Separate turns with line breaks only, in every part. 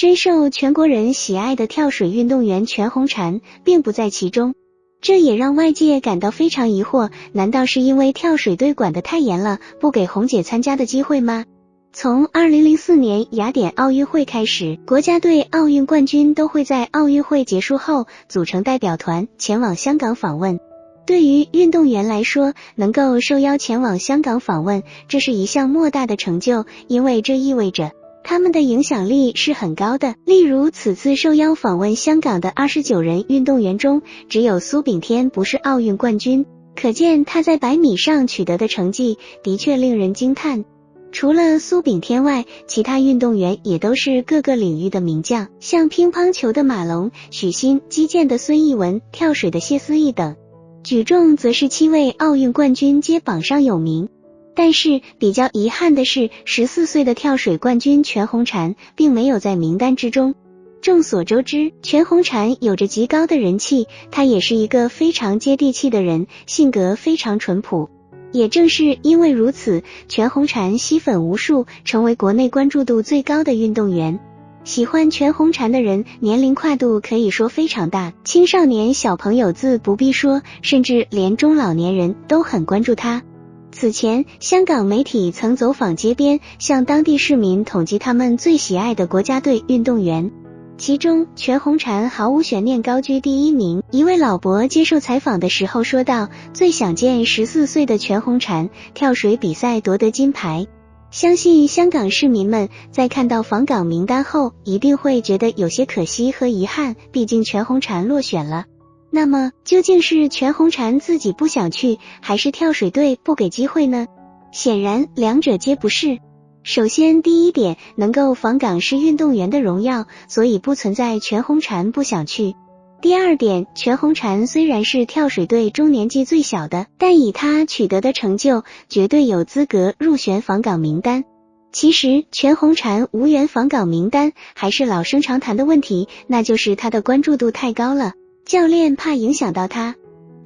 深受全国人喜爱的跳水运动员全红婵并不在其中，这也让外界感到非常疑惑。难道是因为跳水队管得太严了，不给红姐参加的机会吗？从二零零四年雅典奥运会开始，国家队奥运冠军都会在奥运会结束后组成代表团前往香港访问。对于运动员来说，能够受邀前往香港访问，这是一项莫大的成就，因为这意味着他们的影响力是很高的。例如，此次受邀访问香港的二十九人运动员中，只有苏炳添不是奥运冠军，可见他在百米上取得的成绩的确令人惊叹。除了苏炳添外，其他运动员也都是各个领域的名将，像乒乓球的马龙、许昕、击剑的孙艺文、跳水的谢思义等。举重则是七位奥运冠军皆榜上有名，但是比较遗憾的是，十四岁的跳水冠军全红婵并没有在名单之中。众所周知，全红婵有着极高的人气，她也是一个非常接地气的人，性格非常淳朴。也正是因为如此，全红婵吸粉无数，成为国内关注度最高的运动员。喜欢全红婵的人年龄跨度可以说非常大，青少年小朋友自不必说，甚至连中老年人都很关注她。此前，香港媒体曾走访街边，向当地市民统计他们最喜爱的国家队运动员，其中全红婵毫无悬念高居第一名。一位老伯接受采访的时候说道：“最想见十四岁的全红婵跳水比赛夺得金牌。”相信香港市民们在看到访港名单后，一定会觉得有些可惜和遗憾，毕竟全红婵落选了。那么，究竟是全红婵自己不想去，还是跳水队不给机会呢？显然，两者皆不是。首先，第一点，能够访港是运动员的荣耀，所以不存在全红婵不想去。第二点，全红婵虽然是跳水队中年纪最小的，但以她取得的成就，绝对有资格入选访港名单。其实，全红婵无缘访港名单，还是老生常谈的问题，那就是她的关注度太高了，教练怕影响到她。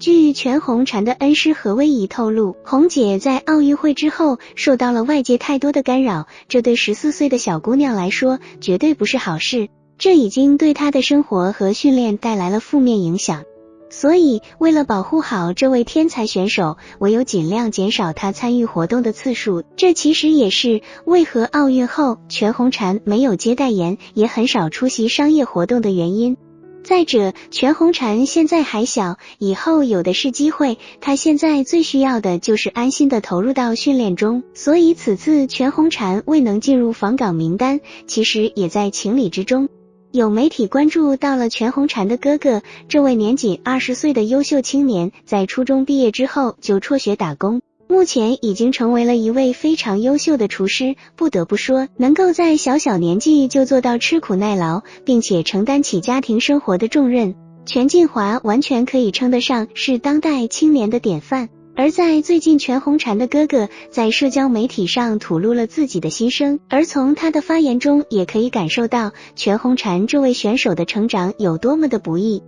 据全红婵的恩师何威仪透露，红姐在奥运会之后受到了外界太多的干扰，这对十四岁的小姑娘来说，绝对不是好事。这已经对她的生活和训练带来了负面影响，所以为了保护好这位天才选手，唯有尽量减少他参与活动的次数。这其实也是为何奥运后全红婵没有接代言，也很少出席商业活动的原因。再者，全红婵现在还小，以后有的是机会。她现在最需要的就是安心的投入到训练中。所以此次全红婵未能进入访港名单，其实也在情理之中。有媒体关注到了全红婵的哥哥，这位年仅二十岁的优秀青年，在初中毕业之后就辍学打工，目前已经成为了一位非常优秀的厨师。不得不说，能够在小小年纪就做到吃苦耐劳，并且承担起家庭生活的重任，全晋华完全可以称得上是当代青年的典范。而在最近，全红婵的哥哥在社交媒体上吐露了自己的心声，而从他的发言中也可以感受到全红婵这位选手的成长有多么的不易。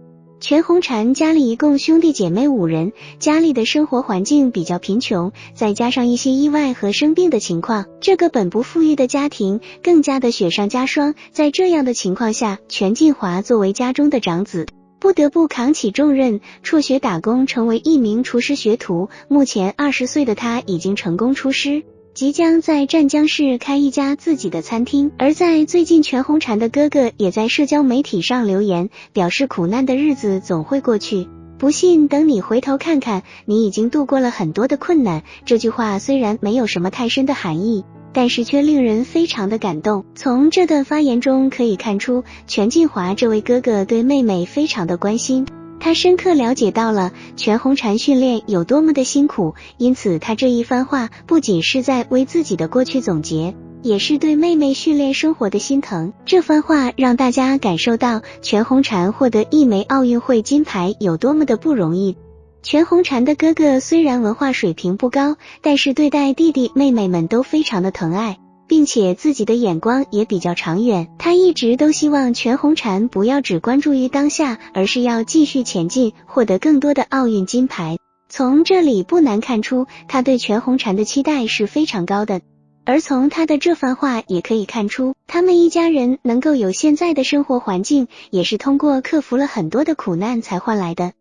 全红婵家里一共兄弟姐妹五人，家里的生活环境比较贫穷，再加上一些意外和生病的情况，这个本不富裕的家庭更加的雪上加霜。在这样的情况下，全晋华作为家中的长子。不得不扛起重任，辍学打工，成为一名厨师学徒。目前二十岁的他已经成功出师，即将在湛江市开一家自己的餐厅。而在最近，全红婵的哥哥也在社交媒体上留言，表示苦难的日子总会过去，不信等你回头看看，你已经度过了很多的困难。这句话虽然没有什么太深的含义。但是却令人非常的感动。从这段发言中可以看出，全进华这位哥哥对妹妹非常的关心，他深刻了解到了全红婵训练有多么的辛苦，因此他这一番话不仅是在为自己的过去总结，也是对妹妹训练生活的心疼。这番话让大家感受到全红婵获得一枚奥运会金牌有多么的不容易。全红婵的哥哥虽然文化水平不高，但是对待弟弟妹妹们都非常的疼爱，并且自己的眼光也比较长远他一直都希望全红婵不要只关注于当下而是要继续前进获得更多的奥运金牌。从这里不难看出他对全红婵的期待是非常高的。而从他的这番话也可以看出他们一家人能够有现在的生活环境也是通过克服了很多的苦难才换来的。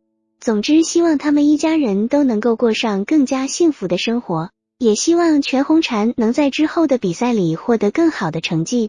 总之希望他们一家人都能够过上更加幸福的生活。也希望全红婵能在之后的比赛里获得更好的成绩。